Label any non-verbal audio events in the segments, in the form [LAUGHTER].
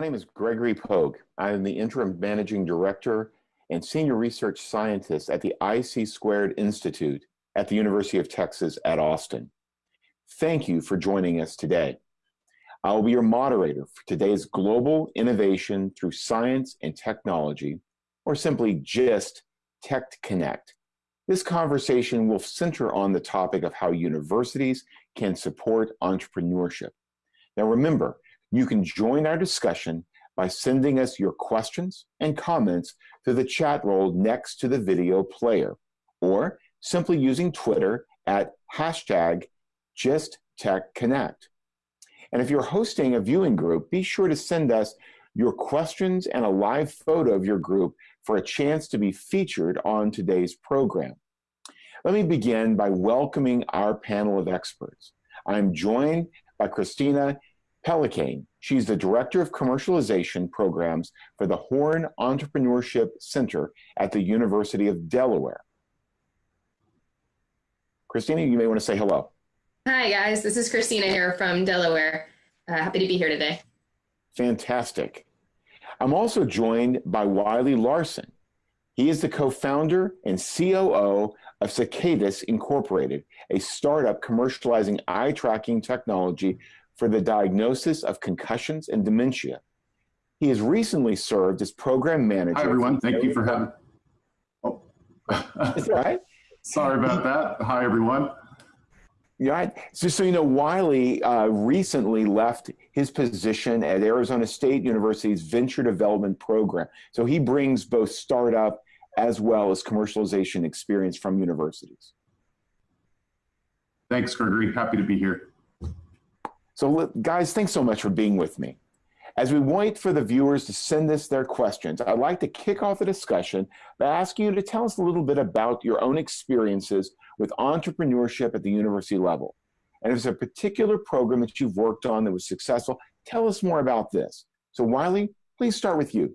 My name is Gregory Pogue. I am the Interim Managing Director and Senior Research Scientist at the IC Squared Institute at the University of Texas at Austin. Thank you for joining us today. I will be your moderator for today's Global Innovation Through Science and Technology, or simply GIST Tech Connect. This conversation will center on the topic of how universities can support entrepreneurship. Now remember, you can join our discussion by sending us your questions and comments to the chat roll next to the video player, or simply using Twitter at hashtag GistTechConnect. And if you're hosting a viewing group, be sure to send us your questions and a live photo of your group for a chance to be featured on today's program. Let me begin by welcoming our panel of experts. I'm joined by Christina Pelicane. She's the Director of Commercialization Programs for the Horn Entrepreneurship Center at the University of Delaware. Christina, you may want to say hello. Hi, guys. This is Christina here from Delaware. Uh, happy to be here today. Fantastic. I'm also joined by Wiley Larson. He is the co-founder and COO of Cicadis Incorporated, a startup commercializing eye tracking technology for the diagnosis of concussions and dementia. He has recently served as program manager. Hi, everyone. Thank you for having. Oh, is that right? [LAUGHS] Sorry about that. Hi, everyone. Yeah, so, so you know, Wiley uh, recently left his position at Arizona State University's Venture Development Program. So he brings both startup as well as commercialization experience from universities. Thanks, Gregory. Happy to be here. So guys, thanks so much for being with me. As we wait for the viewers to send us their questions, I'd like to kick off the discussion by asking you to tell us a little bit about your own experiences with entrepreneurship at the university level. And if there's a particular program that you've worked on that was successful, tell us more about this. So Wiley, please start with you.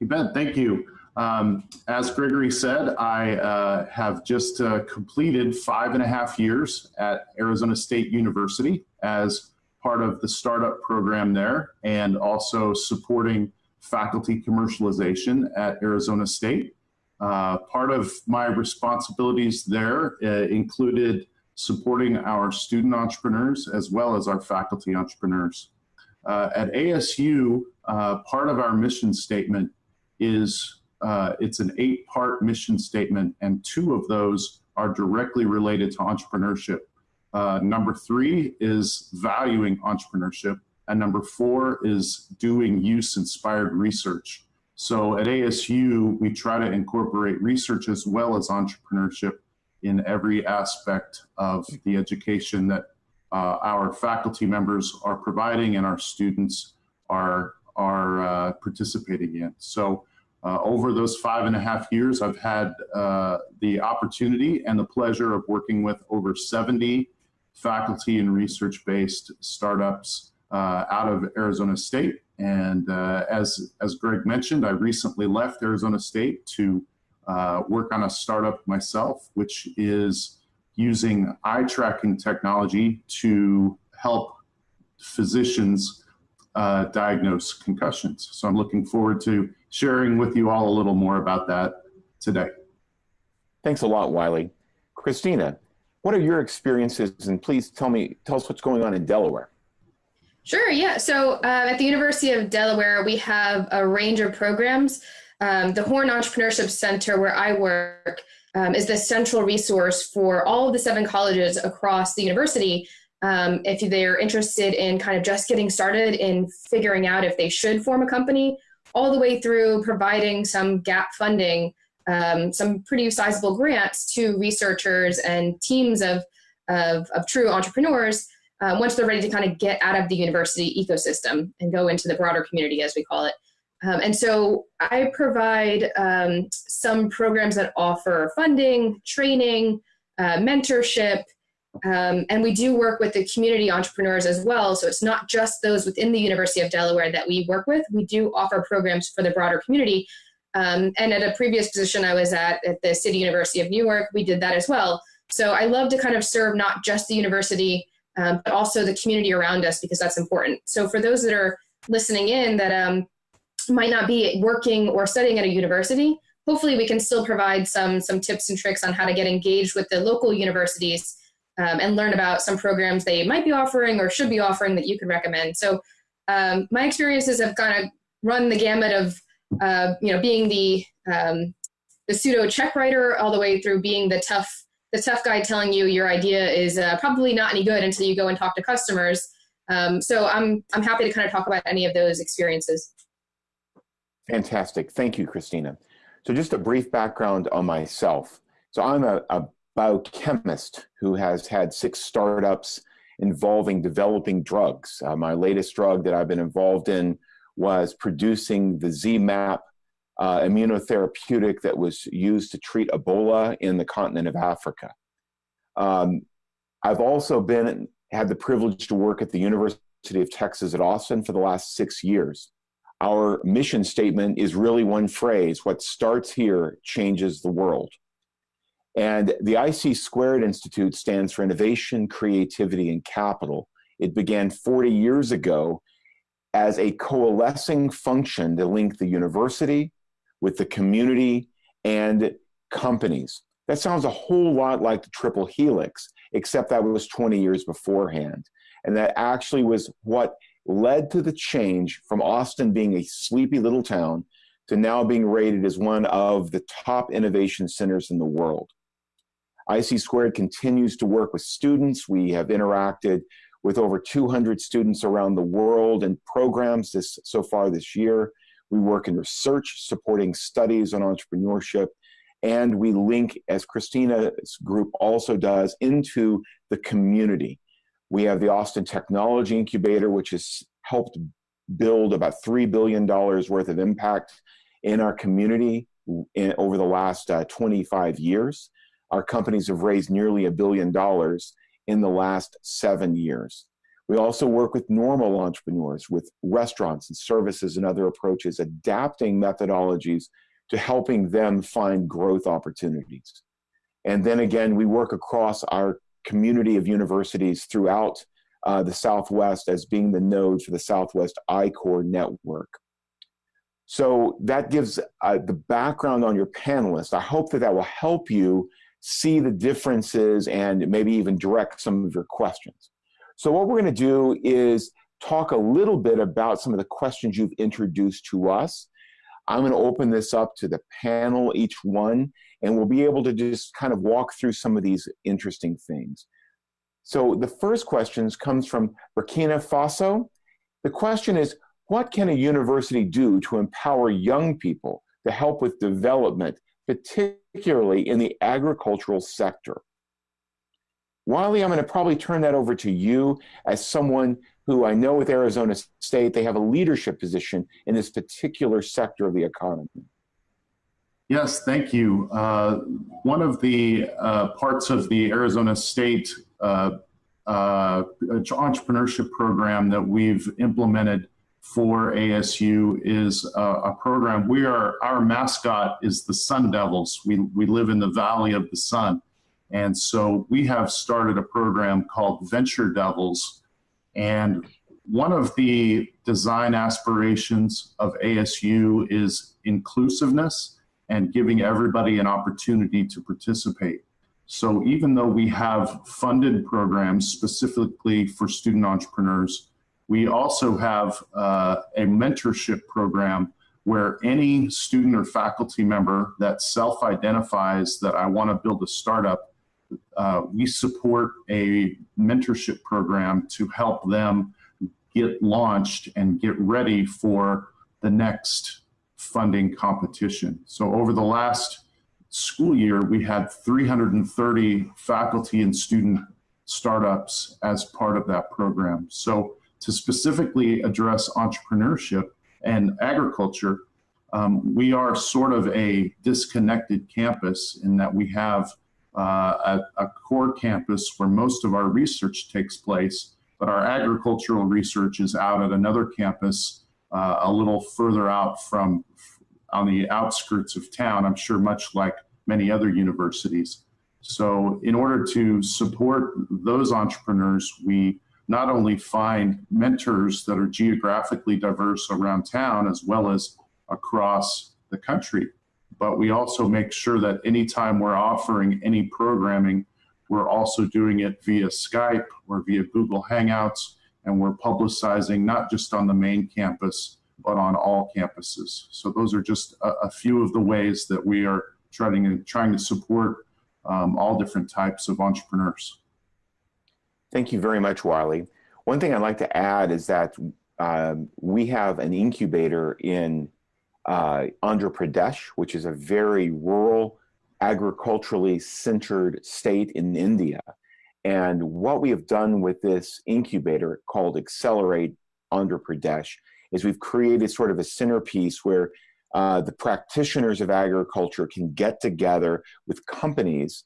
You bet, thank you. Um, as Gregory said, I uh, have just uh, completed five and a half years at Arizona State University as part of the startup program there and also supporting faculty commercialization at Arizona State. Uh, part of my responsibilities there uh, included supporting our student entrepreneurs as well as our faculty entrepreneurs. Uh, at ASU, uh, part of our mission statement is uh, it's an eight part mission statement, and two of those are directly related to entrepreneurship. Uh, number three is valuing entrepreneurship, and number four is doing use inspired research. So at ASU, we try to incorporate research as well as entrepreneurship in every aspect of the education that uh, our faculty members are providing and our students are, are uh, participating in. So uh, over those five and a half years, I've had uh, the opportunity and the pleasure of working with over 70 faculty and research-based startups uh, out of Arizona State. And uh, as, as Greg mentioned, I recently left Arizona State to uh, work on a startup myself, which is using eye tracking technology to help physicians uh, diagnose concussions. So I'm looking forward to sharing with you all a little more about that today. Thanks a lot, Wiley. Christina, what are your experiences? And please tell me, tell us what's going on in Delaware. Sure, yeah. So uh, at the University of Delaware, we have a range of programs. Um, the Horn Entrepreneurship Center, where I work, um, is the central resource for all of the seven colleges across the university. Um, if they're interested in kind of just getting started in figuring out if they should form a company all the way through providing some gap funding, um, some pretty sizable grants to researchers and teams of, of, of true entrepreneurs uh, once they're ready to kind of get out of the university ecosystem and go into the broader community, as we call it. Um, and so I provide um, some programs that offer funding, training, uh, mentorship, um, and we do work with the community entrepreneurs as well. So it's not just those within the University of Delaware that we work with. We do offer programs for the broader community. Um, and at a previous position I was at, at the City University of New York, we did that as well. So I love to kind of serve not just the university, um, but also the community around us because that's important. So for those that are listening in that um, might not be working or studying at a university, hopefully we can still provide some, some tips and tricks on how to get engaged with the local universities um, and learn about some programs they might be offering or should be offering that you could recommend. So um, my experiences have kind of run the gamut of, uh, you know, being the, um, the pseudo check writer all the way through being the tough, the tough guy telling you your idea is uh, probably not any good until you go and talk to customers. Um, so I'm, I'm happy to kind of talk about any of those experiences. Fantastic. Thank you, Christina. So just a brief background on myself. So I'm a, a biochemist who has had six startups involving developing drugs. Uh, my latest drug that I've been involved in was producing the ZMapp uh, immunotherapeutic that was used to treat Ebola in the continent of Africa. Um, I've also been had the privilege to work at the University of Texas at Austin for the last six years. Our mission statement is really one phrase, what starts here changes the world. And the IC Squared Institute stands for Innovation, Creativity, and Capital. It began 40 years ago as a coalescing function to link the university with the community and companies. That sounds a whole lot like the triple helix, except that was 20 years beforehand. And that actually was what led to the change from Austin being a sleepy little town to now being rated as one of the top innovation centers in the world. IC Squared continues to work with students. We have interacted with over 200 students around the world and programs this, so far this year. We work in research, supporting studies on entrepreneurship, and we link, as Christina's group also does, into the community. We have the Austin Technology Incubator, which has helped build about $3 billion worth of impact in our community in, over the last uh, 25 years. Our companies have raised nearly a billion dollars in the last seven years. We also work with normal entrepreneurs, with restaurants and services and other approaches, adapting methodologies to helping them find growth opportunities. And then again, we work across our community of universities throughout uh, the Southwest as being the node for the Southwest I-Corps network. So that gives uh, the background on your panelists. I hope that that will help you see the differences and maybe even direct some of your questions. So what we're going to do is talk a little bit about some of the questions you've introduced to us. I'm going to open this up to the panel, each one, and we'll be able to just kind of walk through some of these interesting things. So the first question comes from Burkina Faso. The question is, what can a university do to empower young people to help with development particularly in the agricultural sector. Wiley, I'm going to probably turn that over to you as someone who I know with Arizona State, they have a leadership position in this particular sector of the economy. Yes, thank you. Uh, one of the uh, parts of the Arizona State uh, uh entrepreneurship program that we've implemented for ASU is a, a, program. We are our mascot is the Sun Devils. We we live in the Valley of the Sun, and so we have started a program called Venture Devils, and one of the design aspirations of ASU is inclusiveness and giving everybody an opportunity to participate. So even though we have funded programs specifically for student entrepreneurs, we also have uh, a mentorship program where any student or faculty member that self-identifies that I want to build a startup, uh, we support a mentorship program to help them get launched and get ready for the next funding competition. So over the last school year, we had 330 faculty and student startups as part of that program. So to specifically address entrepreneurship and agriculture, um, we are sort of a disconnected campus in that we have uh, a, a, core campus where most of our research takes place, but our agricultural research is out at another campus uh, a little further out from on the outskirts of town, I'm sure much like many other universities. So in order to support those entrepreneurs, we not only find mentors that are geographically diverse around town as well as across the country, but we also make sure that anytime we're offering any programming, we're also doing it via Skype or via Google Hangouts, and we're publicizing not just on the main campus, but on all campuses. So those are just a, a few of the ways that we are trying to, trying to support um, all different types of entrepreneurs. Thank you very much, Wiley. One thing I'd like to add is that um, we have an incubator in uh, Andhra Pradesh, which is a very rural, agriculturally centered state in India. And what we have done with this incubator called Accelerate Andhra Pradesh is we've created sort of a centerpiece where uh, the practitioners of agriculture can get together with companies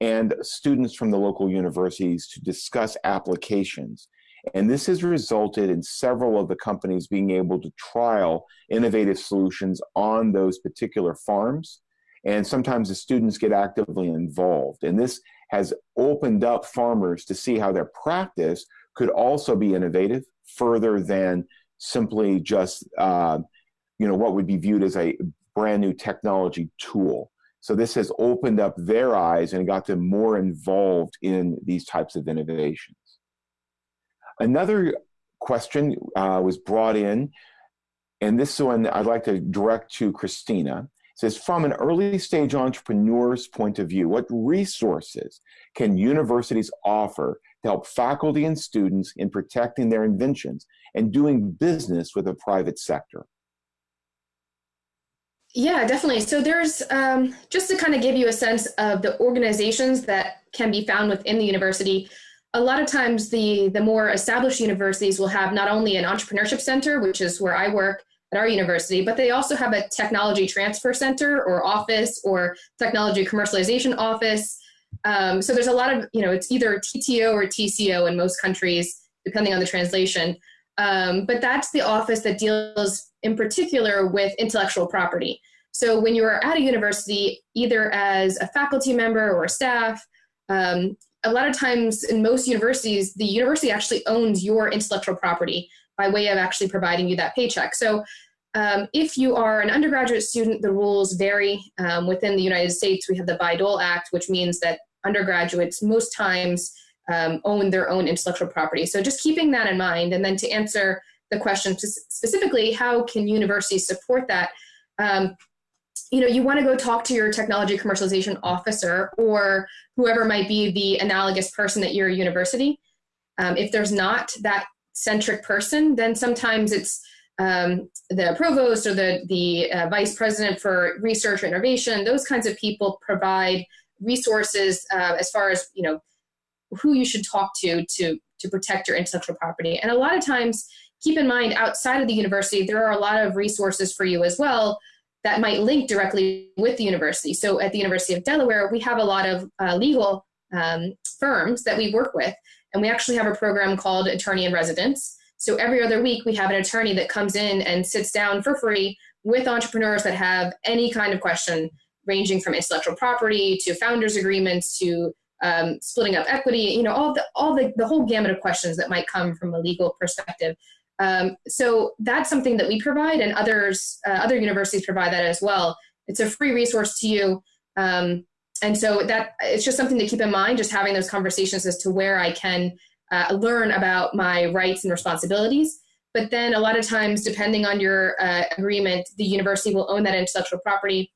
and students from the local universities to discuss applications. And this has resulted in several of the companies being able to trial innovative solutions on those particular farms. And sometimes the students get actively involved. And this has opened up farmers to see how their practice could also be innovative further than simply just uh, you know, what would be viewed as a brand new technology tool. So this has opened up their eyes and got them more involved in these types of innovations. Another question uh, was brought in, and this one I'd like to direct to Christina. It says, from an early stage entrepreneur's point of view, what resources can universities offer to help faculty and students in protecting their inventions and doing business with the private sector? Yeah, definitely. So there's um, just to kind of give you a sense of the organizations that can be found within the university. A lot of times, the the more established universities will have not only an entrepreneurship center, which is where I work at our university, but they also have a technology transfer center or office or technology commercialization office. Um, so there's a lot of you know it's either TTO or TCO in most countries, depending on the translation. Um, but that's the office that deals in particular with intellectual property. So when you are at a university, either as a faculty member or staff, um, a lot of times in most universities, the university actually owns your intellectual property by way of actually providing you that paycheck. So um, if you are an undergraduate student, the rules vary. Um, within the United States, we have the Bayh-Dole Act, which means that undergraduates most times um, own their own intellectual property. So just keeping that in mind, and then to answer the question specifically, how can universities support that? You know, you want to go talk to your technology commercialization officer or whoever might be the analogous person at your university. Um, if there's not that centric person, then sometimes it's um, the provost or the, the uh, vice president for research or innovation. Those kinds of people provide resources uh, as far as, you know, who you should talk to to to protect your intellectual property. And a lot of times, keep in mind outside of the university, there are a lot of resources for you as well that might link directly with the university. So at the University of Delaware, we have a lot of uh, legal um, firms that we work with, and we actually have a program called Attorney in Residence. So every other week, we have an attorney that comes in and sits down for free with entrepreneurs that have any kind of question, ranging from intellectual property to founders agreements to um, splitting up equity, you know, all the all the, the whole gamut of questions that might come from a legal perspective. Um, so that's something that we provide, and others uh, other universities provide that as well. It's a free resource to you, um, and so that it's just something to keep in mind. Just having those conversations as to where I can uh, learn about my rights and responsibilities. But then a lot of times, depending on your uh, agreement, the university will own that intellectual property,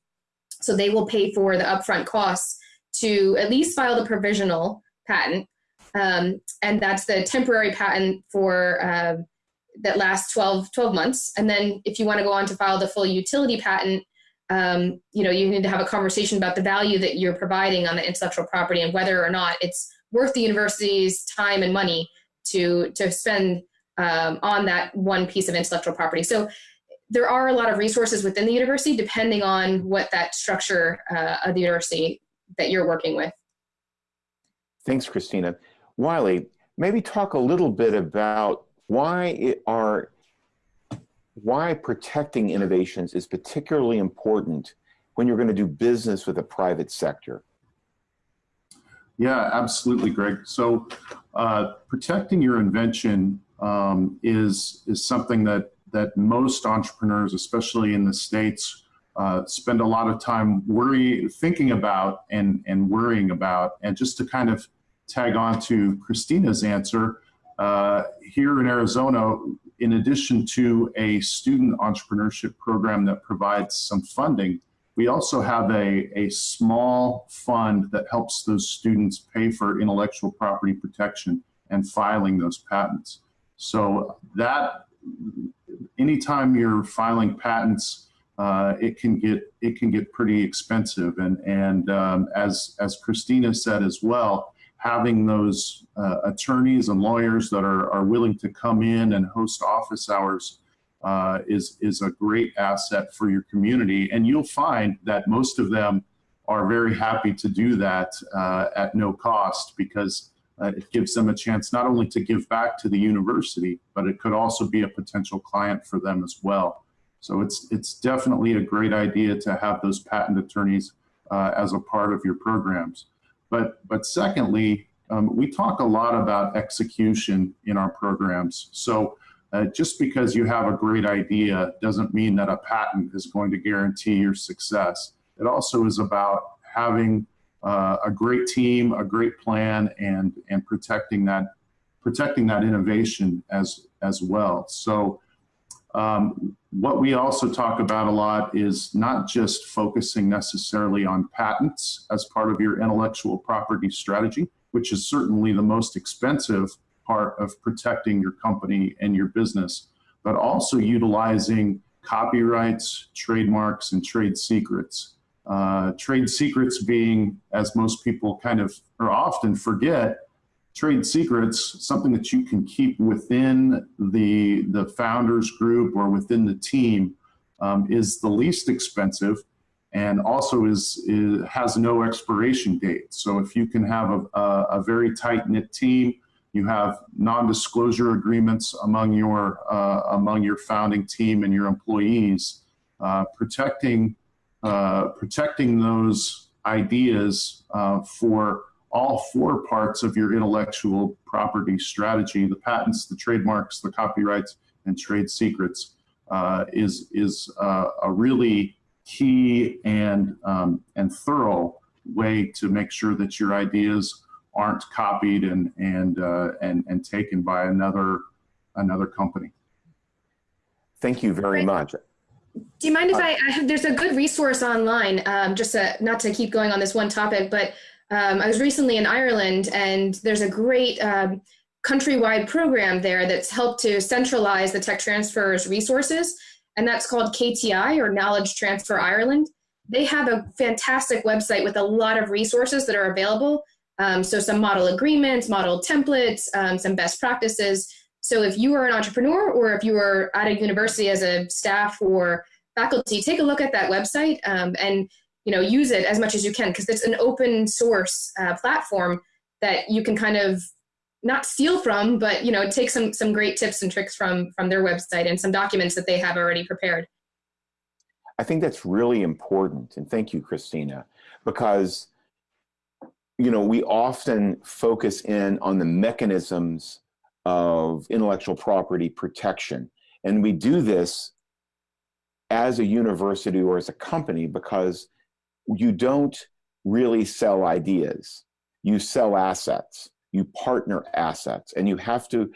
so they will pay for the upfront costs to at least file the provisional patent. Um, and that's the temporary patent for uh, that lasts 12, 12 months. And then if you want to go on to file the full utility patent, um, you know, you need to have a conversation about the value that you're providing on the intellectual property and whether or not it's worth the university's time and money to to spend um, on that one piece of intellectual property. So there are a lot of resources within the university depending on what that structure uh, of the university that you're working with. Thanks, Christina. Wiley, maybe talk a little bit about why are why protecting innovations is particularly important when you're going to do business with the private sector. Yeah, absolutely, Greg. So, uh, protecting your invention um, is is something that that most entrepreneurs, especially in the states, uh, spend a lot of time worry, thinking about, and and worrying about. And just to kind of tag on to Christina's answer, uh, here in Arizona, in addition to a student entrepreneurship program that provides some funding, we also have a, a small fund that helps those students pay for intellectual property protection and filing those patents. So that anytime you're filing patents, uh, it can get it can get pretty expensive. And and um, as as Christina said as well, having those uh, attorneys and lawyers that are are willing to come in and host office hours uh, is is a great asset for your community. And you'll find that most of them are very happy to do that uh, at no cost because uh, it gives them a chance not only to give back to the university, but it could also be a potential client for them as well. So it's it's definitely a great idea to have those patent attorneys uh, as a part of your programs. But but secondly, um, we talk a lot about execution in our programs. So uh, just because you have a great idea doesn't mean that a patent is going to guarantee your success. It also is about having uh, a great team, a great plan, and and protecting that protecting that innovation as as well. So. Um, what we also talk about a lot is not just focusing necessarily on patents as part of your intellectual property strategy, which is certainly the most expensive part of protecting your company and your business, but also utilizing copyrights, trademarks, and trade secrets. Uh, trade secrets being, as most people kind of or often forget, trade secrets, something that you can keep within the, the founders group or within the team um, is the least expensive and also is, is, has no expiration date. So if you can have a, a, a very tight knit team, you have non-disclosure agreements among your uh, among your founding team and your employees, uh, protecting uh, protecting those ideas uh, for all four parts of your intellectual property strategy, the patents, the trademarks, the copyrights, and trade secrets, uh, is, is uh, a really key and, um, and thorough way to make sure that your ideas aren't copied and, and, uh, and, and taken by another, another company. Thank you very much. Do you mind if uh, I, I have, there's a good resource online, um, just to, not to keep going on this one topic, but um, I was recently in Ireland and there's a great um, countrywide program there that's helped to centralize the tech transfer's resources. And that's called KTI or Knowledge Transfer Ireland. They have a fantastic website with a lot of resources that are available. Um, so some model agreements, model templates, um, some best practices. So if you are an entrepreneur or if you are at a university as a staff or faculty, take a look at that website um, and you know use it as much as you can because it's an open source uh, platform that you can kind of not steal from, but you know take some some great tips and tricks from from their website and some documents that they have already prepared. I think that's really important, and thank you, Christina, because you know we often focus in on the mechanisms of intellectual property protection. And we do this as a university or as a company because you don't really sell ideas. You sell assets, you partner assets, and you have to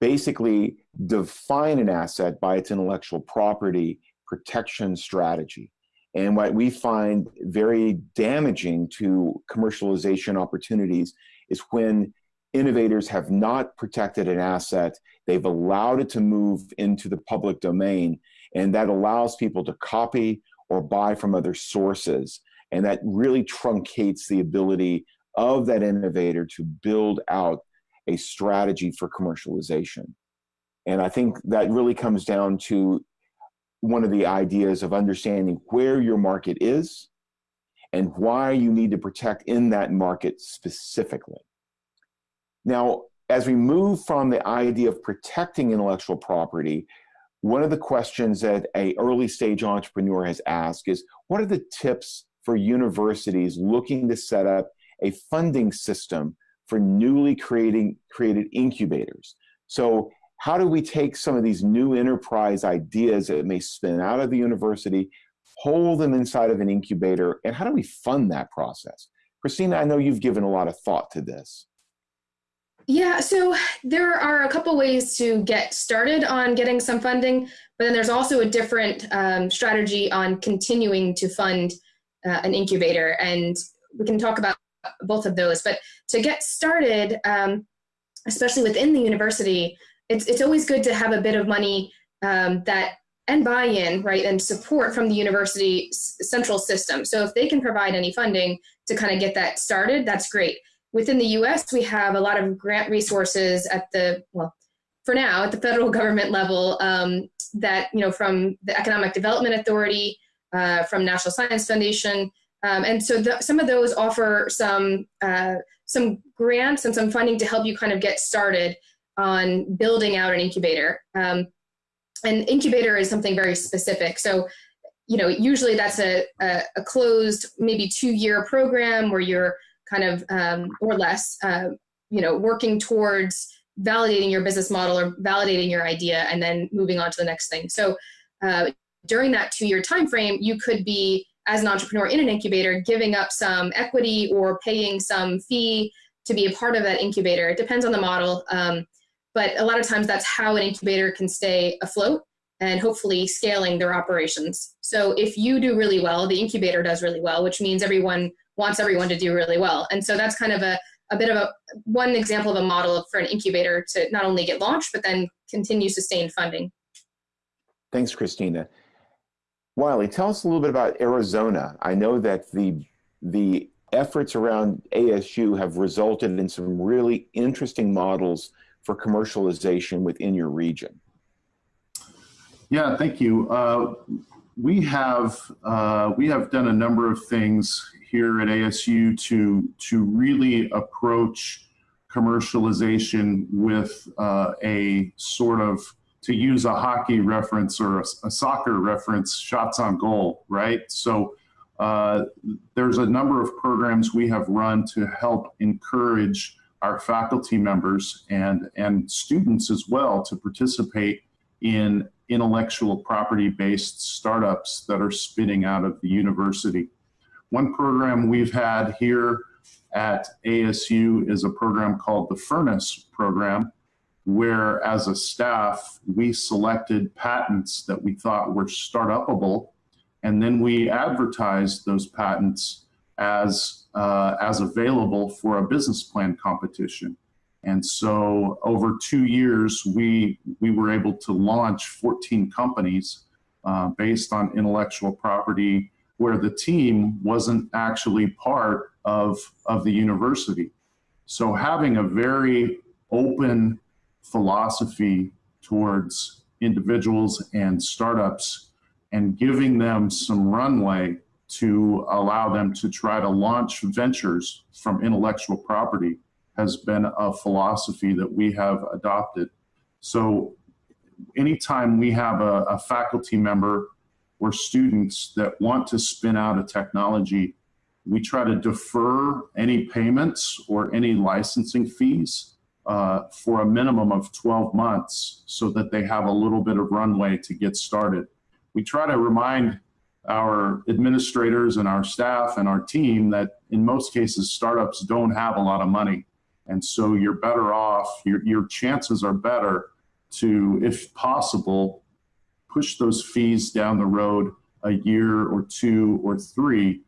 basically define an asset by its intellectual property protection strategy. And what we find very damaging to commercialization opportunities is when innovators have not protected an asset. They've allowed it to move into the public domain, and that allows people to copy or buy from other sources. And that really truncates the ability of that innovator to build out a strategy for commercialization. And I think that really comes down to one of the ideas of understanding where your market is and why you need to protect in that market specifically. Now, as we move from the idea of protecting intellectual property, one of the questions that a early stage entrepreneur has asked is, what are the tips for universities looking to set up a funding system for newly creating, created incubators. So how do we take some of these new enterprise ideas that may spin out of the university, hold them inside of an incubator, and how do we fund that process? Christina, I know you've given a lot of thought to this. Yeah, so there are a couple ways to get started on getting some funding, but then there's also a different um, strategy on continuing to fund uh, an incubator. And we can talk about both of those. But to get started, um, especially within the university, it's, it's always good to have a bit of money um, that and buy-in, right, and support from the university central system. So if they can provide any funding to kind of get that started, that's great. Within the US, we have a lot of grant resources at the, well, for now, at the federal [LAUGHS] government level um, that, you know, from the Economic Development Authority, uh, from National Science Foundation, um, and so the, some of those offer some, uh, some grants and some funding to help you kind of get started on building out an incubator. Um, an incubator is something very specific. So, you know, usually that's a, a, a closed, maybe two year program where you're kind of, um, or less, uh, you know, working towards validating your business model or validating your idea and then moving on to the next thing. So uh, during that two year time frame, you could be, as an entrepreneur in an incubator, giving up some equity or paying some fee to be a part of that incubator. It depends on the model. Um, but a lot of times that's how an incubator can stay afloat and hopefully scaling their operations. So if you do really well, the incubator does really well, which means everyone wants everyone to do really well. And so that's kind of a, a bit of a one example of a model for an incubator to not only get launched, but then continue sustained funding. Thanks, Christina. Wiley, tell us a little bit about Arizona. I know that the the efforts around ASU have resulted in some really interesting models for commercialization within your region? Yeah, thank you. Uh, we have uh, we have done a number of things here at ASU to to really approach commercialization with uh, a sort of to use a hockey reference or a, a soccer reference, shots on goal, right? So uh, there's a number of programs we have run to help encourage our faculty members and, and students as well to participate in intellectual property based startups that are spinning out of the university. One program we've had here at ASU is a program called the Furnace Program, where as a staff, we selected patents that we thought were startupable, and then we advertised those patents as, uh, as available for a business plan competition. And so over two years, we, we were able to launch 14 companies uh, based on intellectual property where the team wasn't actually part of, of the university. So having a very open philosophy towards individuals and startups and giving them some runway to allow them to try to launch ventures from intellectual property has been a philosophy that we have adopted. So anytime we have a, a faculty member or students that want to spin out a technology, we try to defer any payments or any licensing fees uh, for a minimum of 12 months so that they have a little bit of runway to get started. We try to remind our administrators and our staff and our team that in most cases startups don't have a lot of money and so you're better off your, your chances are better to if possible push those fees down the road a year or two or three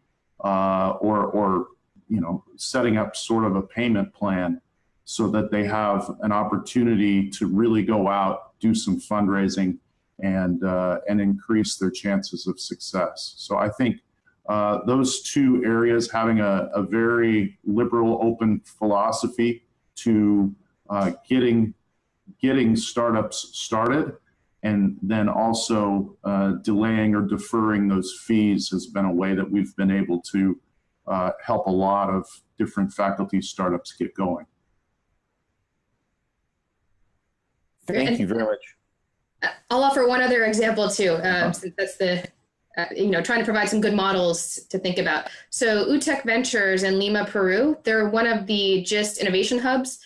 uh, or or you know setting up sort of a payment plan so that they have an opportunity to really go out do some fundraising and, uh, and increase their chances of success. So I think uh, those two areas, having a, a, very liberal, open philosophy to uh, getting, getting startups started, and then also uh, delaying or deferring those fees has been a way that we've been able to uh, help a lot of different faculty startups get going. Thank you very much. I'll offer one other example too, um, since that's the uh, you know, trying to provide some good models to think about. So UTEC Ventures in Lima, Peru, they're one of the GIST innovation hubs.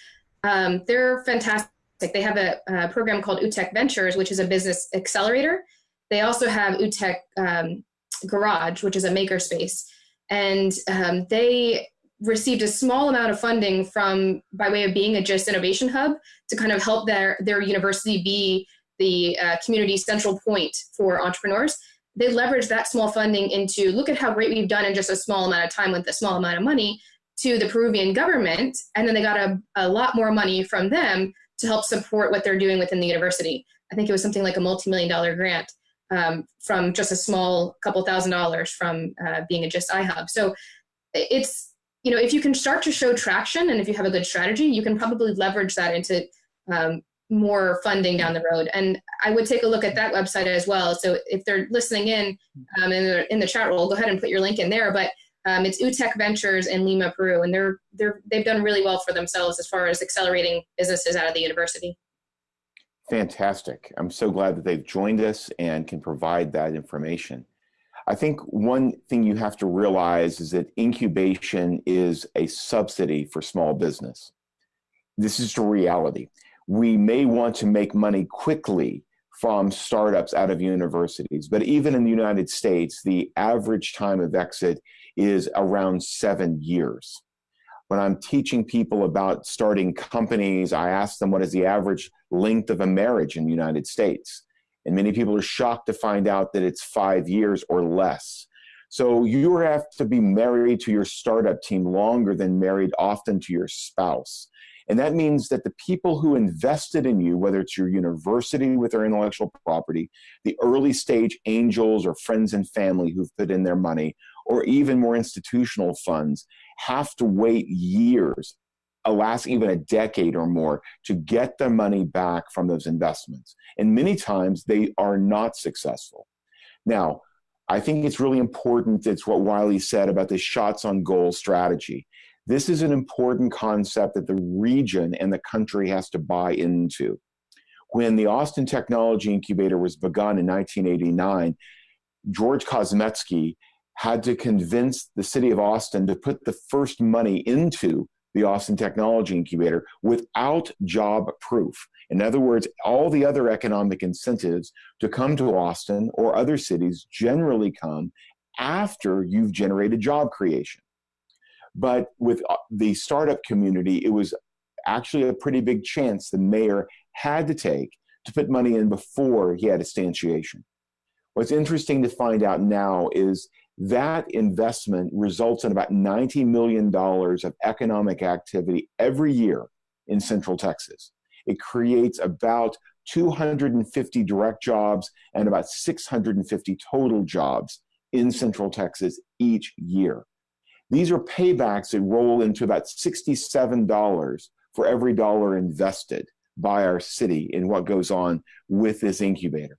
Um, they're fantastic. They have a, a, program called UTEC Ventures, which is a business accelerator. They also have UTEC um, Garage, which is a makerspace. And um, they received a small amount of funding from by way of being a GIST innovation hub to kind of help their, their university be the uh, community central point for entrepreneurs they leveraged that small funding into look at how great we've done in just a small amount of time with a small amount of money to the Peruvian government. And then they got a, a lot more money from them to help support what they're doing within the university. I think it was something like a multi-million dollar grant um, from just a small couple thousand dollars from uh, being a GIST iHub. So it's, you know, if you can start to show traction and if you have a good strategy, you can probably leverage that into um, more funding down the road. And I would take a look at that website as well. So if they're listening in um, in, the, in the chat roll, go ahead and put your link in there. But um, it's UTEC Ventures in Lima, Peru, and they're they're they've done really well for themselves as far as accelerating businesses out of the university. Fantastic! I'm so glad that they've joined us and can provide that information. I think one thing you have to realize is that incubation is a subsidy for small business. This is the reality we may want to make money quickly from startups out of universities. But even in the United States, the average time of exit is around seven years. When I'm teaching people about starting companies, I ask them what is the average length of a marriage in the United States. And many people are shocked to find out that it's five years or less. So you have to be married to your startup team longer than married often to your spouse. And that means that the people who invested in you, whether it's your university with their intellectual property, the early stage angels or friends and family who've put in their money, or even more institutional funds, have to wait years, uh, alas, even a decade or more, to get their money back from those investments. And many times they are not successful. Now, I think it's really important. It's what Wiley said about the shots on goal strategy. This is an important concept that the region and the country has to buy into. When the Austin Technology Incubator was begun in 1989, George Kozmetsky had to convince the city of Austin to put the first money into the Austin Technology Incubator without job proof. In other words, all the other economic incentives to come to Austin or other cities generally come after you've generated job creation. But with uh, the startup community, it was actually a pretty big chance the mayor had to take to put money in before he had instantiation. What's interesting to find out now is that investment results in about $90 million of economic activity every year in Central Texas. It creates about 250 direct jobs and about 650 total jobs in Central Texas each year. These are paybacks that roll into about $67 for every dollar invested by our city in what goes on with this incubator.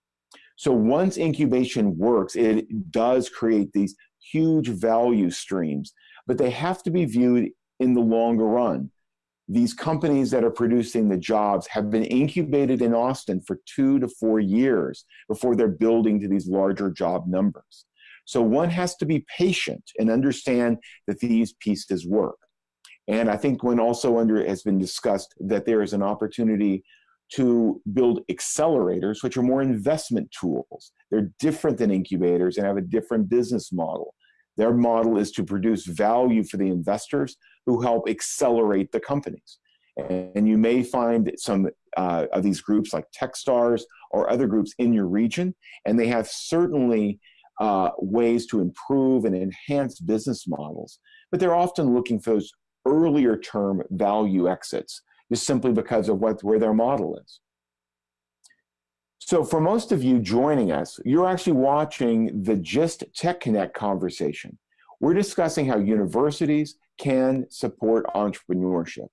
So once incubation works, it does create these huge value streams, but they have to be viewed in the longer run. These companies that are producing the jobs have been incubated in Austin for two to four years before they're building to these larger job numbers. So one has to be patient and understand that these pieces work. And I think when also under has been discussed that there is an opportunity to build accelerators, which are more investment tools. They're different than incubators and have a different business model. Their model is to produce value for the investors who help accelerate the companies. And you may find some uh, of these groups like Techstars or other groups in your region, and they have certainly uh, ways to improve and enhance business models, but they're often looking for those earlier term value exits, just simply because of what, where their model is. So for most of you joining us, you're actually watching the GIST Tech Connect conversation. We're discussing how universities can support entrepreneurship.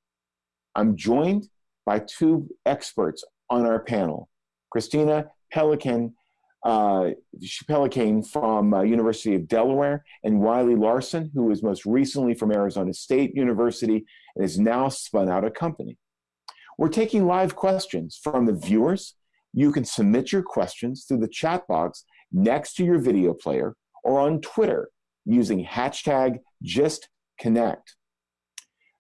I'm joined by two experts on our panel, Christina Pelican uh, Pelicane from uh, University of Delaware, and Wiley Larson, who is most recently from Arizona State University and has now spun out a company. We're taking live questions from the viewers. You can submit your questions through the chat box next to your video player or on Twitter using hashtag JustConnect.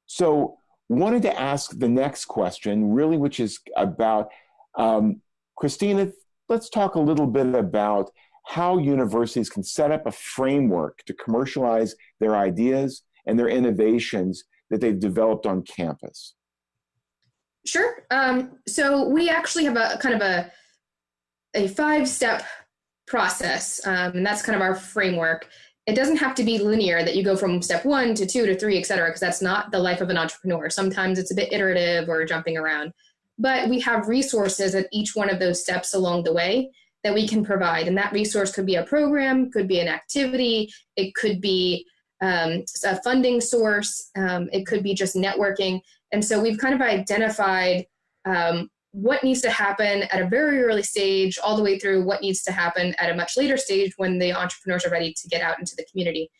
So wanted to ask the next question, really, which is about um, Christina. Let's talk a little bit about how universities can set up a framework to commercialize their ideas and their innovations that they've developed on campus. Sure. Um, so we actually have a kind of a a five step process, um, and that's kind of our framework. It doesn't have to be linear that you go from step one to two to three, et cetera, because that's not the life of an entrepreneur. Sometimes it's a bit iterative or jumping around. But we have resources at each one of those steps along the way that we can provide. And that resource could be a program, could be an activity, it could be um, a funding source, um, it could be just networking. And so we've kind of identified um, what needs to happen at a very early stage, all the way through what needs to happen at a much later stage when the entrepreneurs are ready to get out into the community,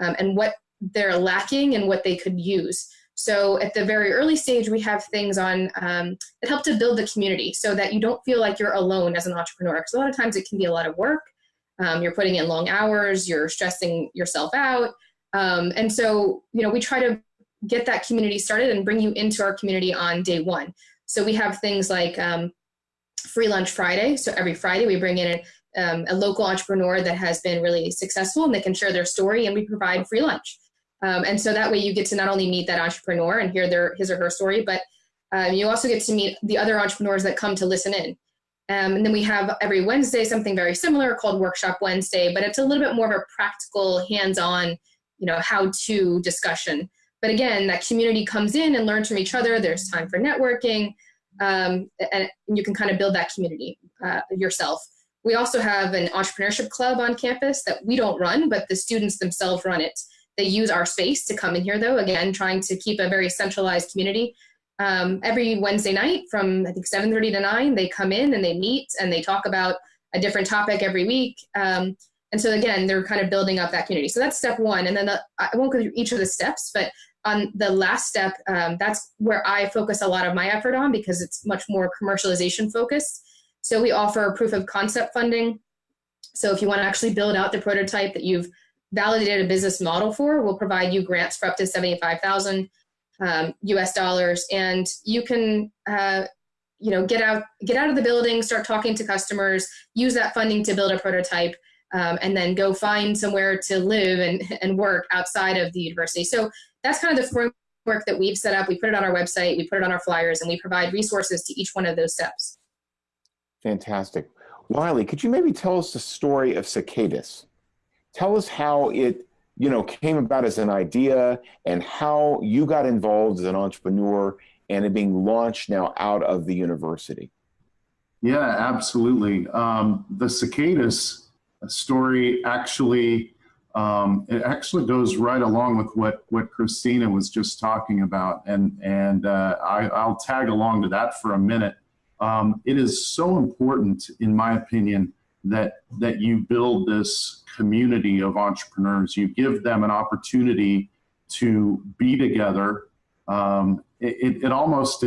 um, and what they're lacking and what they could use. So at the very early stage, we have things on um, that help to build the community so that you don't feel like you're alone as an entrepreneur. Because a lot of times it can be a lot of work. Um, you're putting in long hours, you're stressing yourself out. Um, and so, you know, we try to get that community started and bring you into our community on day one. So we have things like um, Free Lunch Friday. So every Friday we bring in a, um, a, local entrepreneur that has been really successful and they can share their story and we provide free lunch. Um, and so that way you get to not only meet that entrepreneur and hear their his or her story, but um, you also get to meet the other entrepreneurs that come to listen in. Um, and then we have every Wednesday something very similar called Workshop Wednesday, but it's a little bit more of a practical, hands-on, you know, how-to discussion. But again, that community comes in and learns from each other. There's time for networking, um, and you can kind of build that community uh, yourself. We also have an entrepreneurship club on campus that we don't run, but the students themselves run it. They use our space to come in here, though, again, trying to keep a very centralized community. Um, every Wednesday night from, I think, 7.30 to 9, they come in and they meet and they talk about a different topic every week. Um, and so, again, they're kind of building up that community. So that's step one. And then the, I won't go through each of the steps, but on the last step, um, that's where I focus a lot of my effort on because it's much more commercialization focused. So we offer proof of concept funding. So if you want to actually build out the prototype that you've validated a business model for, we'll provide you grants for up to 75,000 um, US dollars. And you can, uh, you know, get out, get out of the building, start talking to customers, use that funding to build a prototype, um, and then go find somewhere to live and, and work outside of the university. So that's kind of the framework that we've set up. We put it on our website, we put it on our flyers, and we provide resources to each one of those steps. Fantastic. Wiley, could you maybe tell us the story of Cicadas? Tell us how it you know came about as an idea and how you got involved as an entrepreneur and it being launched now out of the university. Yeah, absolutely. Um, the Cicadus story actually um, it actually goes right along with what what Christina was just talking about, and and uh, I, will tag along to that for a minute. Um, it is so important, in my opinion, that that you build this community of entrepreneurs. You give them an opportunity to be together. Um, it, it, almost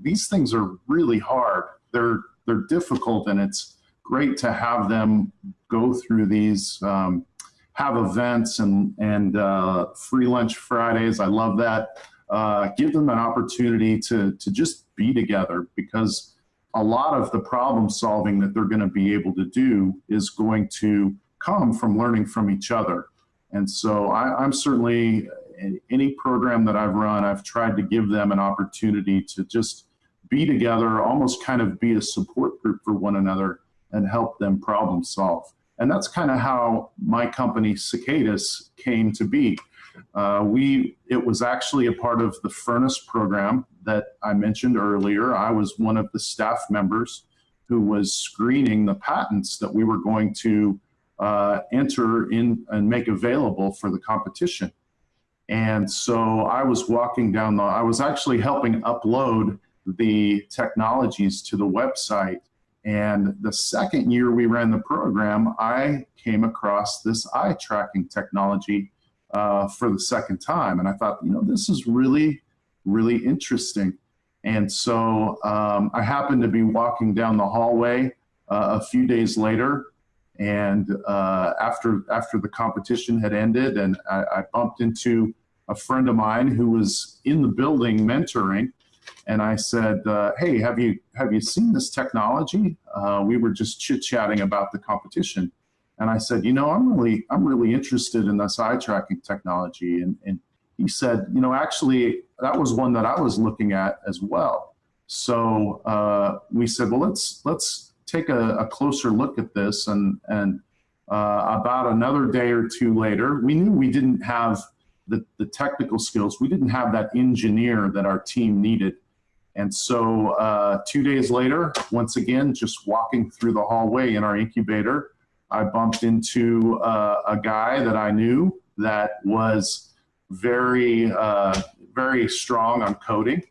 these things are really hard. They're they're difficult, and it's great to have them go through these. Um, have events and and uh, free lunch Fridays. I love that. Uh, give them an opportunity to to just be together because a lot of the problem solving that they're going to be able to do is going to come from learning from each other. And so I, I'm certainly any program that I've run, I've tried to give them an opportunity to just be together, almost kind of be a support group for one another and help them problem solve. And that's kind of how my company Cicadas, came to be. Uh, we it was actually a part of the furnace program that I mentioned earlier. I was one of the staff members who was screening the patents that we were going to uh, enter in and make available for the competition. And so I was walking down the, I was actually helping upload the technologies to the website and the second year we ran the program, I came across this eye tracking technology uh, for the second time. And I thought, you know, this is really, really interesting. And so um, I happened to be walking down the hallway uh, a few days later, And uh, after after the competition had ended, and I, I, bumped into a friend of mine who was in the building mentoring, and I said, uh, "Hey, have you have you seen this technology?" Uh, we were just chit chatting about the competition, and I said, "You know, I'm really I'm really interested in this eye tracking technology." And, and he said, "You know, actually, that was one that I was looking at as well." So uh, we said, "Well, let's let's take a, a closer look at this." And and uh, about another day or two later, we knew we didn't have the, the technical skills. We didn't have that engineer that our team needed and so uh, two days later, once again, just walking through the hallway in our incubator, I bumped into uh, a guy that I knew that was very, uh, very strong on coding.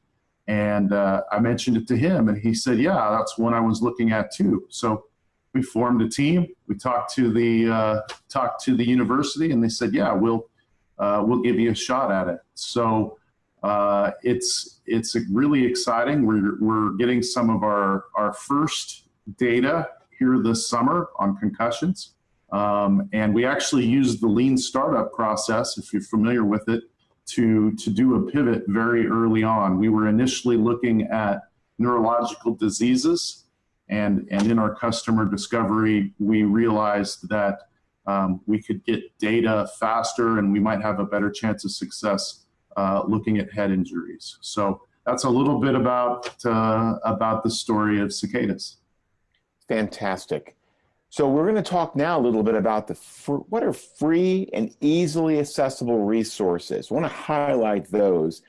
And uh, I mentioned it to him, and he said, "Yeah, that's one I was looking at too." So we formed a team. We talked to the uh, talked to the university, and they said, "Yeah, we'll uh, we'll give you a shot at it." So uh, it's it's really exciting. We're we're getting some of our our first data here this summer on concussions, um, and we actually used the lean startup process, if you're familiar with it, to to do a pivot very early on. We were initially looking at neurological diseases, and and in our customer discovery, we realized that um, we could get data faster, and we might have a better chance of success uh, looking at head injuries. So that's a little bit about uh, about the story of cicadas. Fantastic. So we're going to talk now a little bit about the what are free and easily accessible resources. I want to highlight those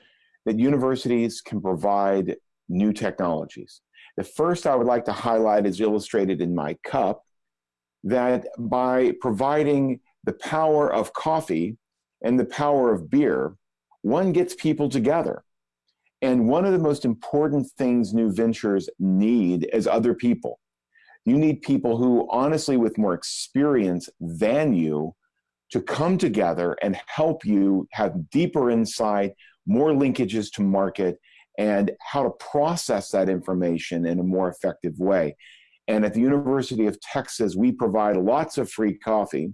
that universities can provide new technologies. The first I would like to highlight is illustrated in my cup, that by providing the power of coffee and the power of beer, one gets people together. And one of the most important things new ventures need is other people. You need people who, honestly, with more experience than you, to come together and help you have deeper insight, more linkages to market, and how to process that information in a more effective way. And at the University of Texas, we provide lots of free coffee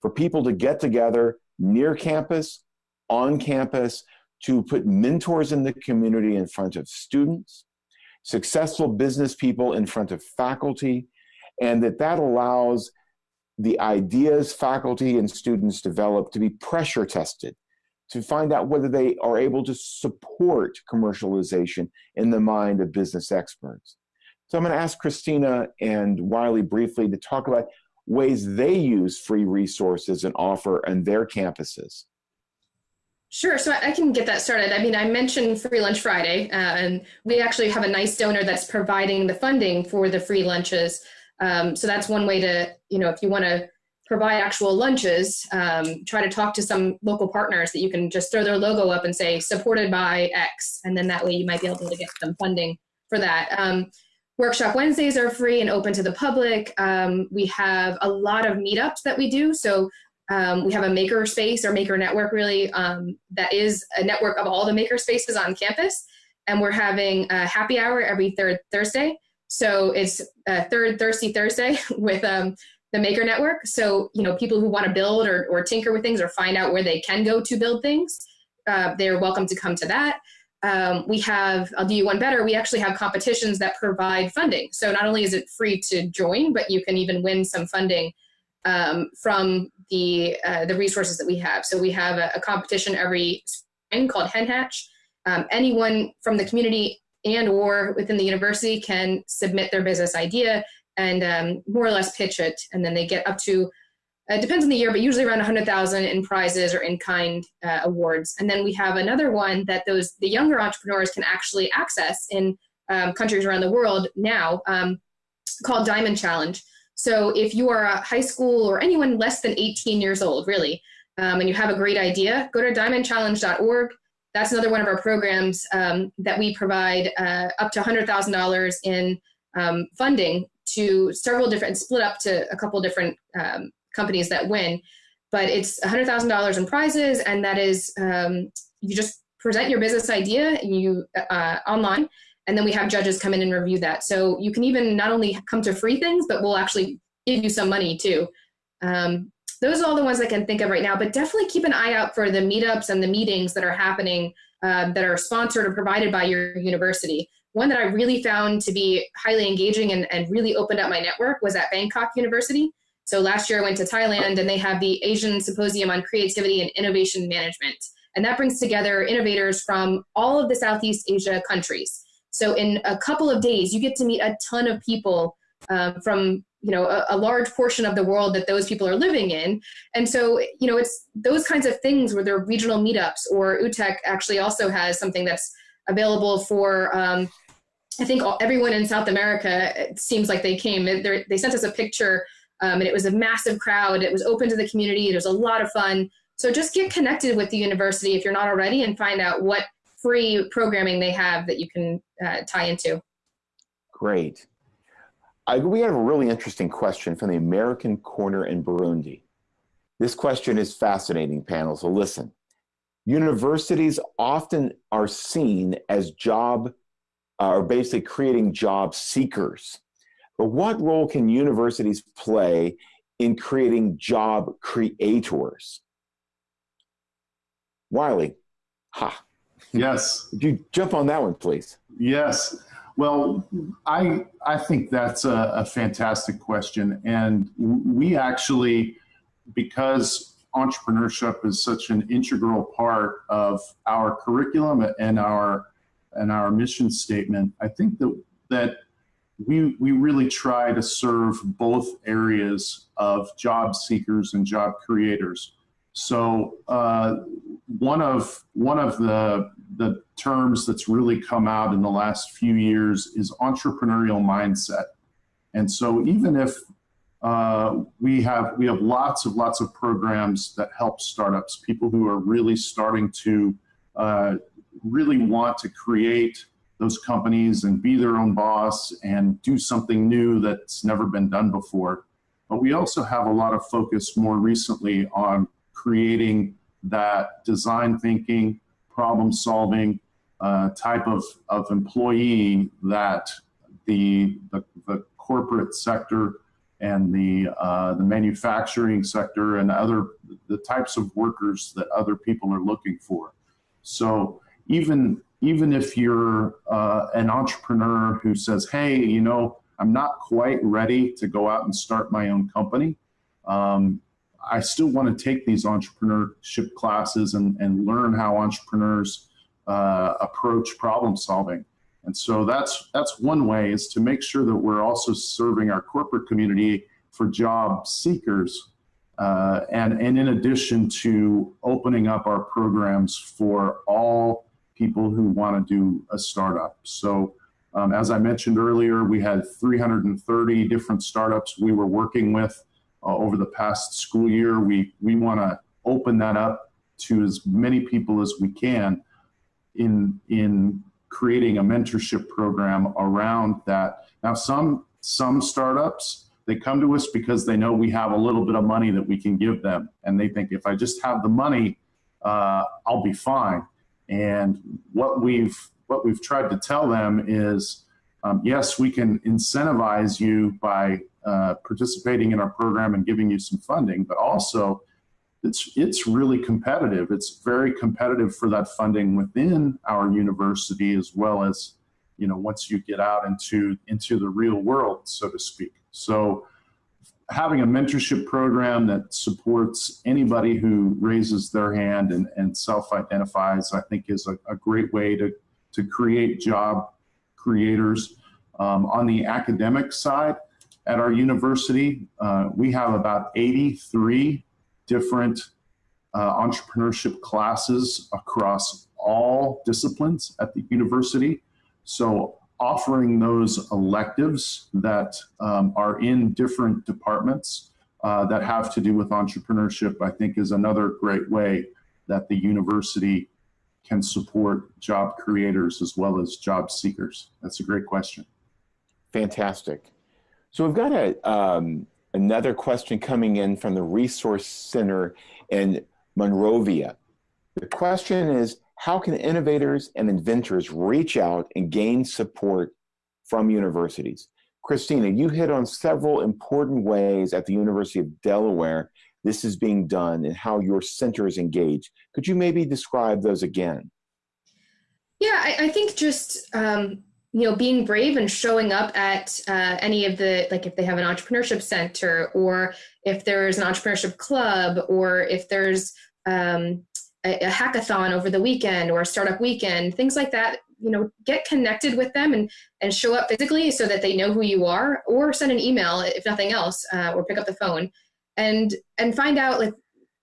for people to get together near campus on campus to put mentors in the community in front of students, successful business people in front of faculty, and that that allows the ideas faculty and students develop to be pressure tested to find out whether they are able to support commercialization in the mind of business experts. So I'm going to ask Christina and Wiley briefly to talk about ways they use free resources and offer on their campuses. Sure, so I can get that started. I mean, I mentioned Free Lunch Friday, uh, and we actually have a nice donor that's providing the funding for the free lunches. Um, so that's one way to, you know, if you want to provide actual lunches, um, try to talk to some local partners that you can just throw their logo up and say supported by X, and then that way you might be able to get some funding for that. Um, workshop Wednesdays are free and open to the public. Um, we have a lot of meetups that we do. So um, we have a maker space or maker network really um, that is a network of all the maker spaces on campus. And we're having a happy hour every third Thursday. So it's a third Thirsty Thursday [LAUGHS] with um, the maker network. So, you know, people who want to build or, or tinker with things or find out where they can go to build things, uh, they're welcome to come to that. Um, we have, I'll do you one better, we actually have competitions that provide funding. So not only is it free to join, but you can even win some funding um, from the uh, the resources that we have. So we have a, a competition every spring called Hen Hatch. Um, anyone from the community and or within the university can submit their business idea and um, more or less pitch it, and then they get up to it depends on the year, but usually around 100,000 in prizes or in kind uh, awards. And then we have another one that those the younger entrepreneurs can actually access in um, countries around the world now um, called Diamond Challenge. So if you are a high school or anyone less than 18 years old, really, um, and you have a great idea, go to diamondchallenge.org. That's another one of our programs um, that we provide uh, up to $100,000 in um, funding to several different, split up to a couple different um, companies that win. But it's $100,000 in prizes, and that is um, you just present your business idea you uh, online and then we have judges come in and review that. So you can even not only come to free things, but we'll actually give you some money too. Um, those are all the ones I can think of right now, but definitely keep an eye out for the meetups and the meetings that are happening um, that are sponsored or provided by your university. One that I really found to be highly engaging and, and really opened up my network was at Bangkok University. So last year I went to Thailand and they have the Asian Symposium on Creativity and Innovation Management. And that brings together innovators from all of the Southeast Asia countries. So in a couple of days, you get to meet a ton of people um, from you know a, a, large portion of the world that those people are living in and so you know it's those kinds of things where there are regional meetups or UTEC actually also has something that's available for um, i think all, everyone in south america it seems like they came they sent us a picture um, and it was a massive crowd it was open to the community it was a lot of fun so just get connected with the university if you're not already and find out what free programming they have that you can uh, tie into great I, we have a really interesting question from the American Corner in Burundi. This question is fascinating, panel, so listen. Universities often are seen as job, uh, or basically creating job seekers. But what role can universities play in creating job creators? Wiley, ha. Yes. Would you jump on that one, please? Yes. Well, I I think that's a, a fantastic question, and we actually, because entrepreneurship is such an integral part of our curriculum and our and our mission statement, I think that that we we really try to serve both areas of job seekers and job creators. So uh, one of one of the the terms that's really come out in the last few years is entrepreneurial mindset. And so even if uh, we have we have lots of lots of programs that help startups, people who are really starting to uh, really want to create those companies and be their own boss and do something new that's never been done before. But we also have a lot of focus more recently on creating that design thinking, problem solving uh, type of, of employee that the, the, the corporate sector and the, uh, the manufacturing sector and other the types of workers that other people are looking for. So even even if you're uh, an entrepreneur who says, "Hey, you know, I'm not quite ready to go out and start my own company," um, I still want to take these entrepreneurship classes and, and learn how entrepreneurs uh, approach problem solving. And so that's that's one way is to make sure that we're also serving our corporate community for job seekers, uh, and and in addition to opening up our programs for all people who want to do a startup. So. Um, as I mentioned earlier, we had 330 different startups we were working with uh, over the past school year. We, we want to open that up to as many people as we can in, in creating a mentorship program around that. Now, some, some startups, they come to us because they know we have a little bit of money that we can give them. And they think if I just have the money, uh, I'll be fine. And what we've, what we've tried to tell them is, um, yes, we can incentivize you by uh, participating in our program and giving you some funding, but also it's it's really competitive. It's very competitive for that funding within our university as well as you know once you get out into into the real world, so to speak. So having a mentorship program that supports anybody who raises their hand and, and self-identifies, I think is a, a great way to, to create job creators. Um, on the academic side, at our university, uh, we have about 83 different uh, entrepreneurship classes across all disciplines at the university. So offering those electives that um, are in different departments uh, that have to do with entrepreneurship, I think is another great way that the university can support job creators as well as job seekers. That's a great question. Fantastic. So we've got a, um, another question coming in from the Resource Center in Monrovia. The question is, how can innovators and inventors reach out and gain support from universities? Christina, you hit on several important ways at the University of Delaware this is being done and how your center is engaged. Could you maybe describe those again? Yeah, I, I think just um, you know being brave and showing up at uh, any of the like if they have an entrepreneurship center or if there's an entrepreneurship club or if there's um, a, a hackathon over the weekend or a startup weekend, things like that. You know, get connected with them and and show up physically so that they know who you are, or send an email if nothing else, uh, or pick up the phone and and find out like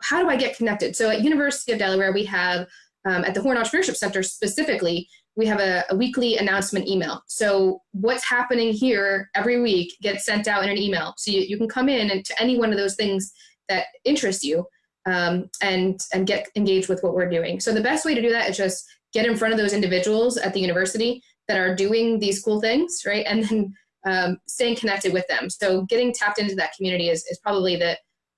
how do I get connected. So at University of Delaware, we have um, at the Horn Entrepreneurship Center specifically, we have a, a, weekly announcement email. So what's happening here every week gets sent out in an email. So you, you can come in and to any one of those things that interest you um, and and get engaged with what we're doing. So the best way to do that is just get in front of those individuals at the university that are doing these cool things, right? And then um, staying connected with them. So getting tapped into that community is, is probably the,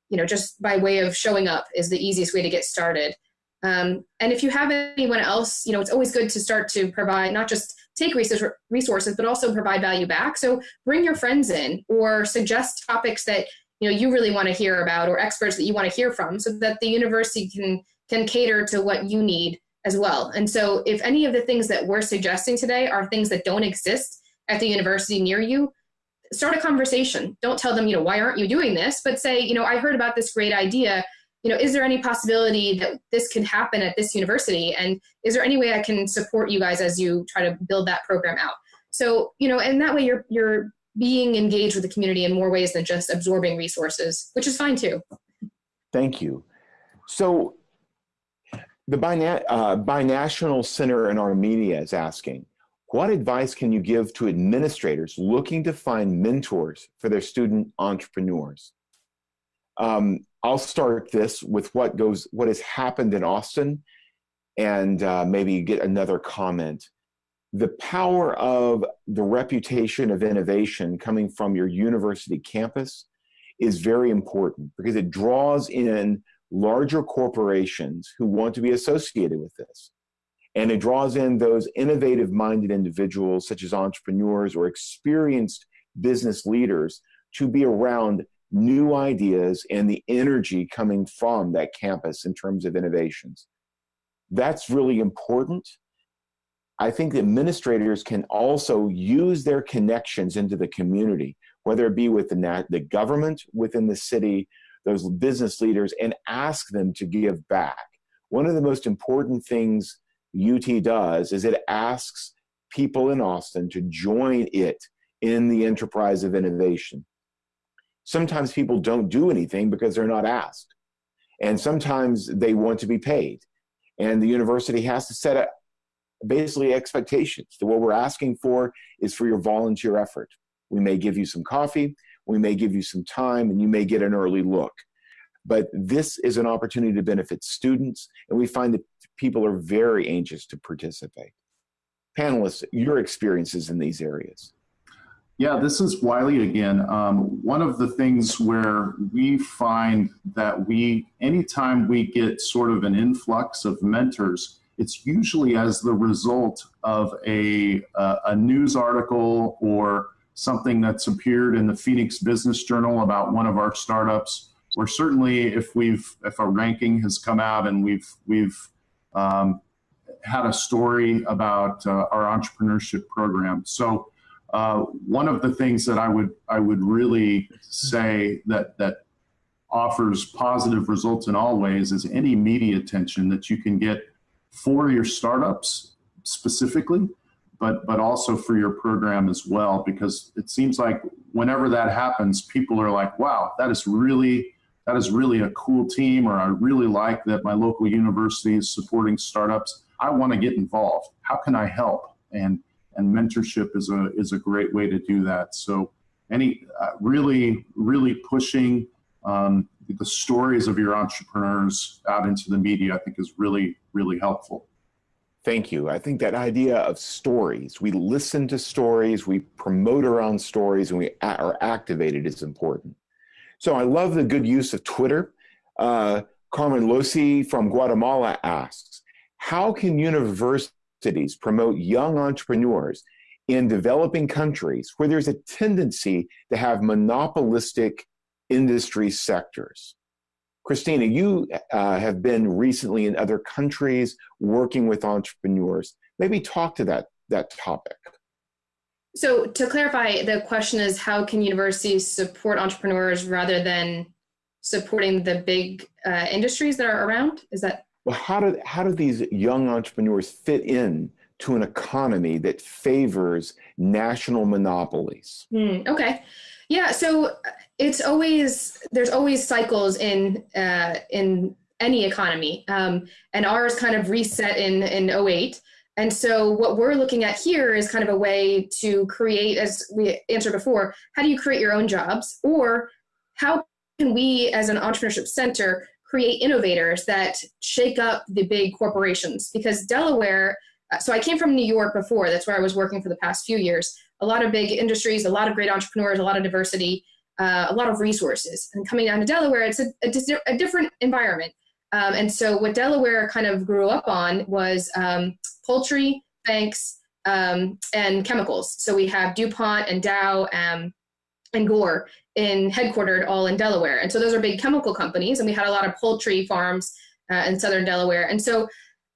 you know, just by way of showing up is the easiest way to get started. Um, and if you have anyone else, you know, it's always good to start to provide not just take resources, but also provide value back. So bring your friends in or suggest topics that you know you really want to hear about or experts that you want to hear from so that the university can can cater to what you need as well. And so if any of the things that we're suggesting today are things that don't exist at the university near you start a conversation. Don't tell them you know why aren't you doing this? but say you know i heard about this great idea. You know is there any possibility that this could happen at this university? And is there any way i can support you guys as you try to build that program out? So you know and that way you're you're being engaged with the community in more ways than just absorbing resources, which is fine too. Thank you. So the Bina uh, Binational Center in Armenia is asking, what advice can you give to administrators looking to find mentors for their student entrepreneurs? Um, I'll start this with what goes, what has happened in Austin, and uh, maybe get another comment the power of the reputation of innovation coming from your university campus is very important because it draws in larger corporations who want to be associated with this. And it draws in those innovative minded individuals, such as entrepreneurs or experienced business leaders, to be around new ideas and the energy coming from that campus in terms of innovations. That's really important I think the administrators can also use their connections into the community, whether it be with the, the government within the city, those business leaders, and ask them to give back. One of the most important things UT does is it asks people in Austin to join it in the enterprise of innovation. Sometimes people don't do anything because they're not asked. And sometimes they want to be paid. And the university has to set a, basically expectations. That what we're asking for is for your volunteer effort. We may give you some coffee, we may give you some time, and you may get an early look. But this is an opportunity to benefit students, and we find that people are very anxious to participate. Panelists, your experiences in these areas. Yeah, this is Wiley again. Um, one of the things where we find that we, anytime we get sort of an influx of mentors, it's usually as the result of a, uh, a news article or something that's appeared in the Phoenix Business Journal about one of our startups. Or certainly, if we've if a ranking has come out and we've we've um, had a story about uh, our entrepreneurship program. So uh, one of the things that I would I would really say that that offers positive results in all ways is any media attention that you can get for your startups specifically, but but also for your program as well, because it seems like whenever that happens, people are like, "Wow, that is really that is really a cool team," or "I really like that my local university is supporting startups. I want to get involved. How can I help?" and and mentorship is a is a great way to do that. So any uh, really really pushing um, the stories of your entrepreneurs out into the media, I think is really, really helpful. Thank you. I think that idea of stories, we listen to stories, we promote around stories, and we are activated is important. So I love the good use of Twitter. Uh, Carmen Losi from Guatemala asks, how can universities promote young entrepreneurs in developing countries where there's a tendency to have monopolistic industry sectors. Christina, you uh, have been recently in other countries working with entrepreneurs. Maybe talk to that, that topic. So to clarify, the question is how can universities support entrepreneurs rather than supporting the big uh, industries that are around? Is that? Well, how do, how do these young entrepreneurs fit in to an economy that favors national monopolies? Mm, okay. Yeah, so it's always there's always cycles in uh, in any economy, um, and ours kind of reset in in 08. And so what we're looking at here is kind of a way to create, as we answered before, how do you create your own jobs, or how can we, as an entrepreneurship center, create innovators that shake up the big corporations? Because Delaware uh, so I came from New York before. That's where I was working for the past few years. A lot of big industries, a lot of great entrepreneurs, a lot of diversity, uh, a lot of resources. And coming down to Delaware, it's a, a, a different environment. Um, and so what Delaware kind of grew up on was um, poultry, banks, um, and chemicals. So we have DuPont and Dow um, and Gore in headquartered all in Delaware. And so those are big chemical companies. And we had a lot of poultry farms uh, in southern Delaware. And so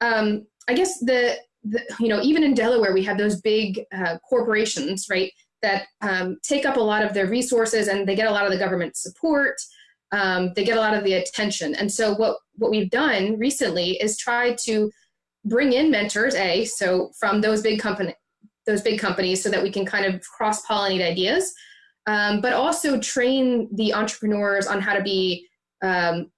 um, I guess the the, you know, even in Delaware, we have those big uh, corporations, right, that um, take up a lot of their resources and they get a lot of the government support. Um, they get a lot of the attention. And so what, what we've done recently is try to bring in mentors, A, so from those big company, those big companies so that we can kind of cross-pollinate ideas, um, but also train the entrepreneurs on how to be um,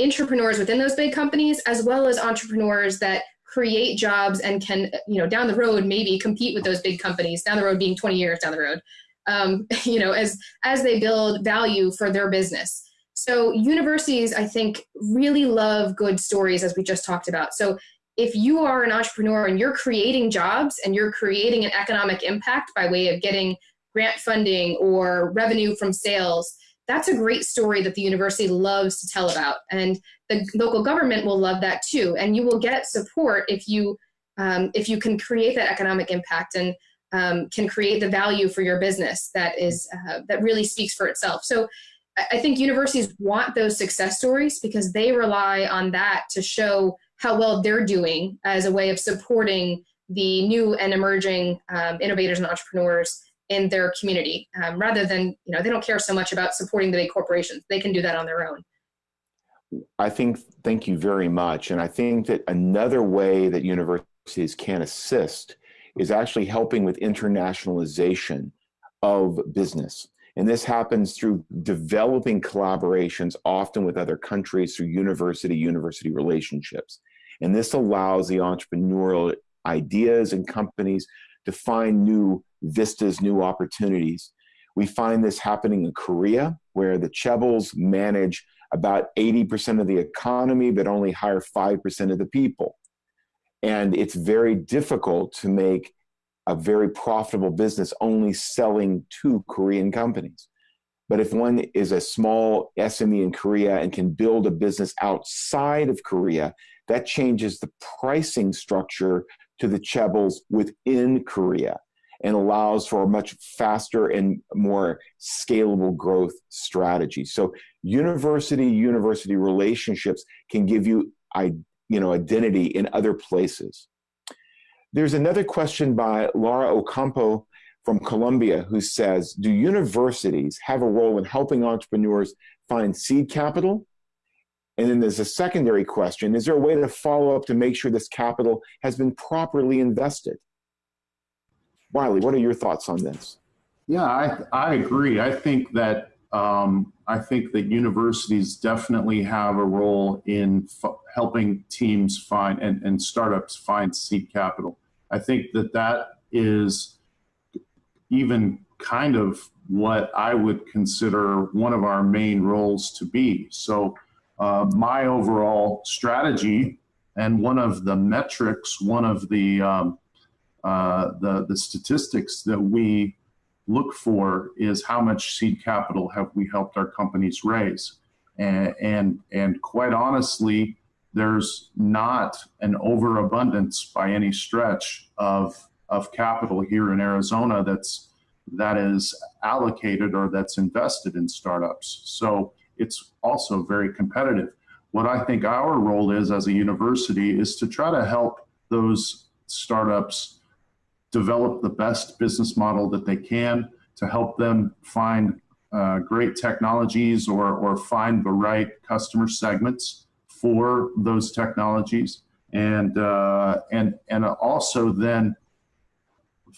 entrepreneurs within those big companies, as well as entrepreneurs that create jobs and can, you know, down the road maybe compete with those big companies, down the road being 20 years down the road, um, [LAUGHS] you know, as, as they build value for their business. So universities, I think, really love good stories, as we just talked about. So if you are an entrepreneur and you're creating jobs and you're creating an economic impact by way of getting grant funding or revenue from sales, that's a great story that the university loves to tell about. And the local government will love that too. And you will get support if you, um, if you can create that economic impact and um, can create the value for your business that is, uh, that really speaks for itself. So I think universities want those success stories because they rely on that to show how well they're doing as a way of supporting the new and emerging um, innovators and entrepreneurs in their community um, rather than, you know, they don't care so much about supporting the big corporations. They can do that on their own. I think, thank you very much. And I think that another way that universities can assist is actually helping with internationalization of business. And this happens through developing collaborations, often with other countries through university-university relationships. And this allows the entrepreneurial ideas and companies to find new vistas, new opportunities. We find this happening in Korea, where the Chaebols manage about 80% of the economy, but only hire 5% of the people. And it's very difficult to make a very profitable business only selling to Korean companies. But if one is a small SME in Korea and can build a business outside of Korea, that changes the pricing structure to the Chaebols within Korea and allows for a much faster and more scalable growth strategy. So university-university relationships can give you, you know, identity in other places. There's another question by Laura Ocampo from Colombia who says, do universities have a role in helping entrepreneurs find seed capital? And then there's a secondary question, is there a way to follow up to make sure this capital has been properly invested? Wiley, what are your thoughts on this? Yeah, I, I agree. I think that um, I think that universities definitely have a role in helping teams find and, and startups find seed capital. I think that that is even kind of what I would consider one of our main roles to be. So uh, my overall strategy and one of the metrics, one of the um, uh, the, the statistics that we look for is how much seed capital have we helped our companies raise. And, and, and quite honestly, there's not an overabundance by any stretch of of capital here in Arizona that's that is allocated or that's invested in startups. So it's also very competitive. What I think our role is as a university is to try to help those startups develop the best business model that they can to help them find uh, great technologies or, or find the right customer segments for those technologies and uh, and and also then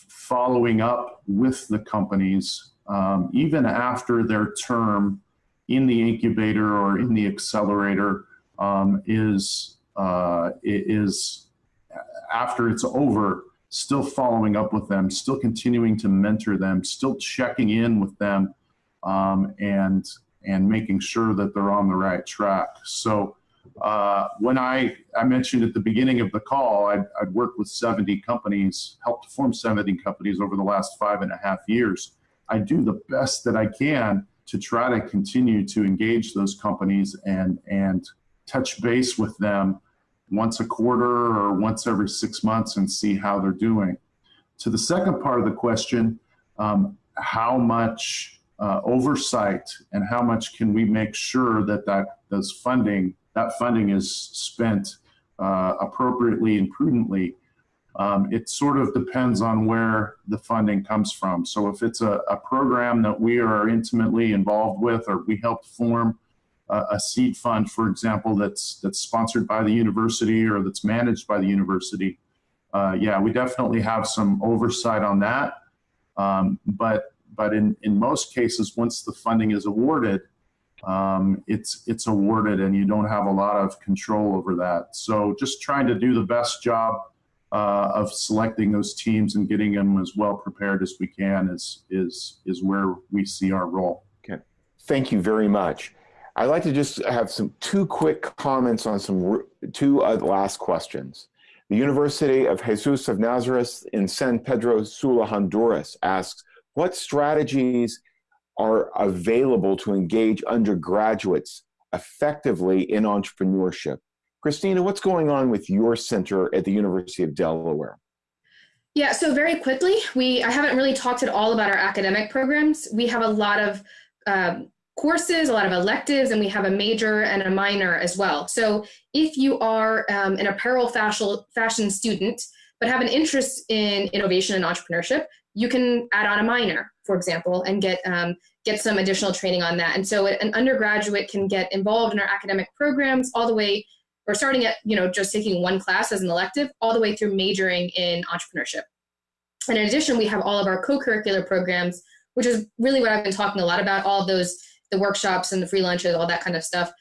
following up with the companies um, even after their term in the incubator or in the accelerator um, is uh, is after it's over still following up with them still continuing to mentor them still checking in with them um, and and making sure that they're on the right track so uh, when I, I mentioned at the beginning of the call, I'd, I'd worked with 70 companies, helped form 70 companies over the last five and a half years. I do the best that I can to try to continue to engage those companies and, and touch base with them once a quarter or once every six months and see how they're doing. To the second part of the question, um, how much uh, oversight and how much can we make sure that that those funding that funding is spent uh, appropriately and prudently. Um, it sort of depends on where the funding comes from. So if it's a, a program that we are intimately involved with or we helped form a, a seed fund, for example, that's, that's sponsored by the university or that's managed by the university, uh, yeah, we definitely have some oversight on that. Um, but but in, in most cases, once the funding is awarded, um, it's it's awarded and you don't have a lot of control over that. So just trying to do the best job uh, of selecting those teams and getting them as well prepared as we can is is is where we see our role. Okay, thank you very much. I'd like to just have some two quick comments on some two uh, last questions. The University of Jesus of Nazareth in San Pedro Sula, Honduras asks, what strategies are available to engage undergraduates effectively in entrepreneurship. Christina, what's going on with your center at the University of Delaware? Yeah, so very quickly, we I haven't really talked at all about our academic programs. We have a lot of um, courses, a lot of electives, and we have a major and a minor as well. So if you are um, an apparel fashion, fashion student, but have an interest in innovation and entrepreneurship, you can add on a minor, for example, and get um, get some additional training on that. And so an undergraduate can get involved in our academic programs all the way, or starting at you know just taking one class as an elective, all the way through majoring in entrepreneurship. And in addition, we have all of our co-curricular programs, which is really what I've been talking a lot about. All those, the workshops and the free lunches, all that kind of stuff.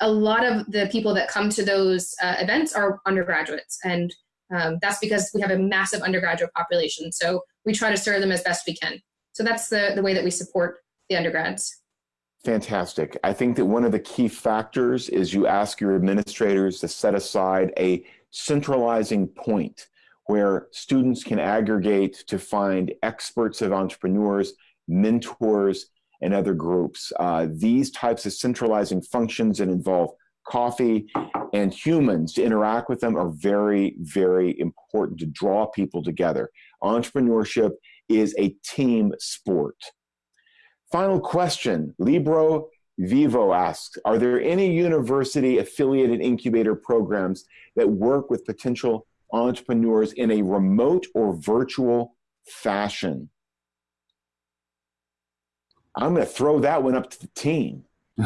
A lot of the people that come to those uh, events are undergraduates, and um, that's because we have a massive undergraduate population. So we try to serve them as best we can. So that's the, the way that we support the undergrads. Fantastic. I think that one of the key factors is you ask your administrators to set aside a centralizing point where students can aggregate to find experts of entrepreneurs, mentors, and other groups. Uh, these types of centralizing functions that involve coffee and humans to interact with them are very, very important to draw people together. Entrepreneurship is a team sport. Final question, Libro Vivo asks, are there any university affiliated incubator programs that work with potential entrepreneurs in a remote or virtual fashion? I'm going to throw that one up to the team. [LAUGHS]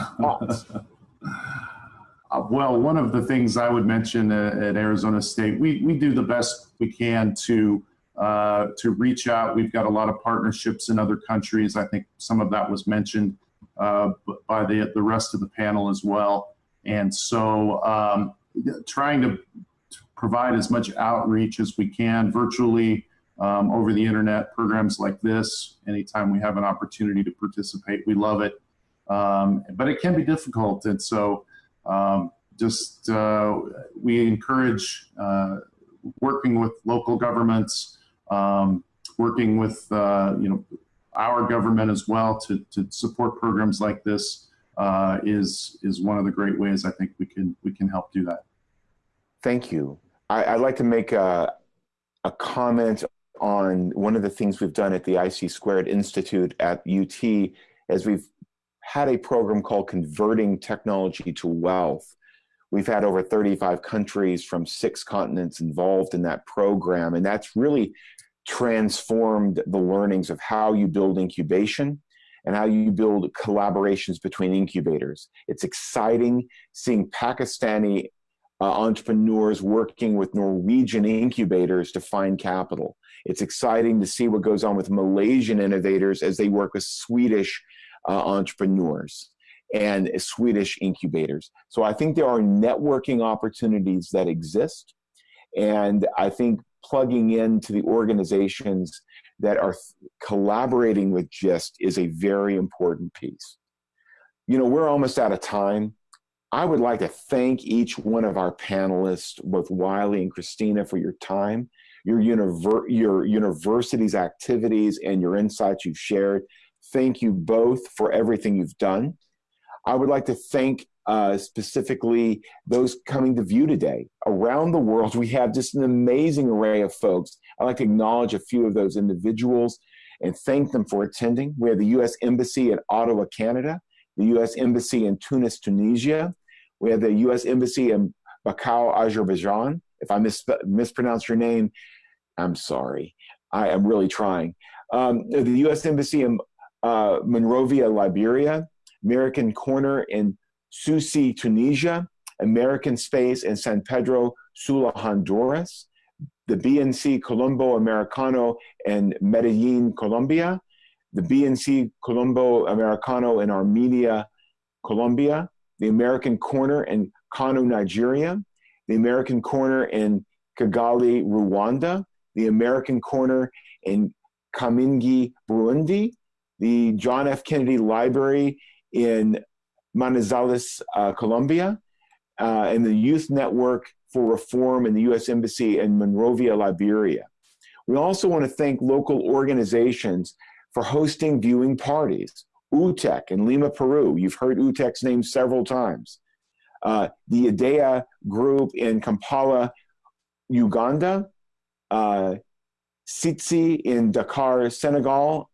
Uh, well, one of the things I would mention at, at Arizona State, we, we do the best we can to uh, to reach out. We've got a lot of partnerships in other countries. I think some of that was mentioned uh, by the, the rest of the panel as well. And so um, trying to provide as much outreach as we can virtually um, over the internet, programs like this, anytime we have an opportunity to participate, we love it. Um, but it can be difficult. And so um, just uh, we encourage uh, working with local governments, um, working with uh, you know our government as well to, to support programs like this uh, is is one of the great ways I think we can we can help do that. Thank you. I, would like to make a, a comment on one of the things we've done at the IC Squared Institute at UT as we've had a program called Converting Technology to Wealth. We've had over 35 countries from six continents involved in that program, and that's really transformed the learnings of how you build incubation and how you build collaborations between incubators. It's exciting seeing Pakistani uh, entrepreneurs working with Norwegian incubators to find capital. It's exciting to see what goes on with Malaysian innovators as they work with Swedish uh, entrepreneurs and Swedish incubators. So I think there are networking opportunities that exist. And I think plugging into the organizations that are collaborating with GIST is a very important piece. You know, we're almost out of time. I would like to thank each one of our panelists, both Wiley and Christina, for your time, your, univer your university's activities, and your insights you've shared. Thank you both for everything you've done. I would like to thank uh, specifically those coming to view today. Around the world, we have just an amazing array of folks. I'd like to acknowledge a few of those individuals and thank them for attending. We have the U.S. Embassy in Ottawa, Canada, the U.S. Embassy in Tunis, Tunisia. We have the U.S. Embassy in Baku, Azerbaijan. If I mis mispronounced your name, I'm sorry. I am really trying. Um, the U.S. Embassy in uh, Monrovia, Liberia, American Corner in Sousse, Tunisia, American Space in San Pedro Sula, Honduras, the BNC Colombo Americano in Medellin, Colombia, the BNC Colombo Americano in Armenia, Colombia, the American Corner in Kano, Nigeria, the American Corner in Kigali, Rwanda, the American Corner in Kamenge, Burundi, the John F. Kennedy Library in Manizales, uh, Colombia, uh, and the Youth Network for Reform in the U.S. Embassy in Monrovia, Liberia. We also want to thank local organizations for hosting viewing parties. UTEC in Lima, Peru. You've heard UTEC's name several times. Uh, the IDEA group in Kampala, Uganda. Uh, in Dakar, Senegal.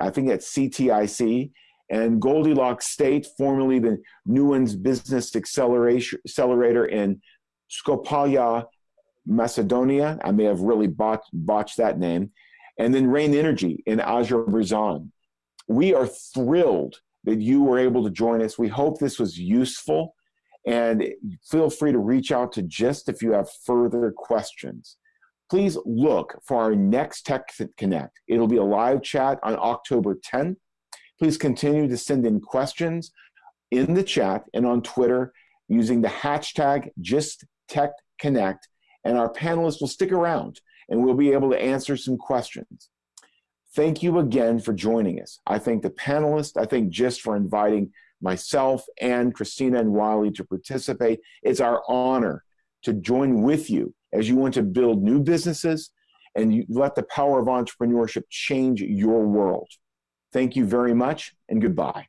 I think that's CTIC and Goldilocks State, formerly the Newlands Business Accelerator in Skopje, Macedonia. I may have really botched, botched that name. And then Rain Energy in Azerbaijan. We are thrilled that you were able to join us. We hope this was useful. And feel free to reach out to GIST if you have further questions. Please look for our next Tech Connect. It'll be a live chat on October 10th Please continue to send in questions in the chat and on Twitter using the hashtag GistTechConnect, and our panelists will stick around and we'll be able to answer some questions. Thank you again for joining us. I thank the panelists. I thank GIST for inviting myself and Christina and Wiley to participate. It's our honor to join with you as you want to build new businesses and let the power of entrepreneurship change your world. Thank you very much and goodbye.